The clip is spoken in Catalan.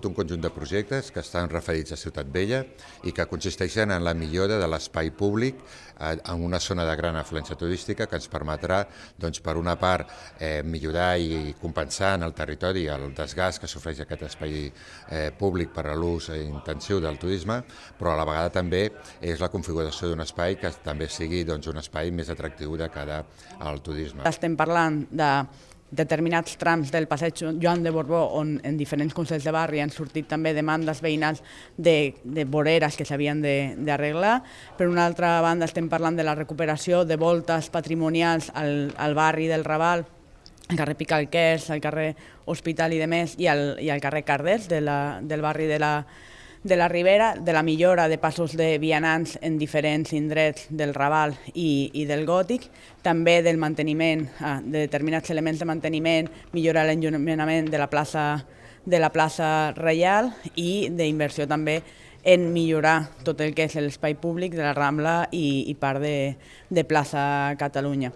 tot un conjunt de projectes que estan referits a Ciutat Vella i que consisteixen en la millora de l'espai públic eh, en una zona de gran afluència turística que ens permetrà, doncs, per una part, eh, millorar i compensar en el territori el desgast que s'ofereix aquest espai eh, públic per a l'ús intensiu del turisme, però a la vegada també és la configuració d'un espai que també sigui doncs, un espai més atractiu de cara al turisme. Estem parlant de determinats trams del passeig Joan de Borbó on en diferents consells de barri han sortit també demandes veïnals de, de voreres que s'havien d'arreglar. Per una altra banda estem parlant de la recuperació de voltes patrimonials al, al barri del Raval, al carrer Picalquers, al carrer Hospital i de més, i al, i al carrer Carders de la, del barri de la, de la Ribera, de la millora de passos de vianants en diferents indrets del Raval i, i del Gòtic, també del manteniment, ah, de determinats elements de manteniment, millorar l'enllumenament de la plaça de la plaça Reial i d'inversió també en millorar tot el que és l'espai públic de la Rambla i, i part de, de plaça Catalunya.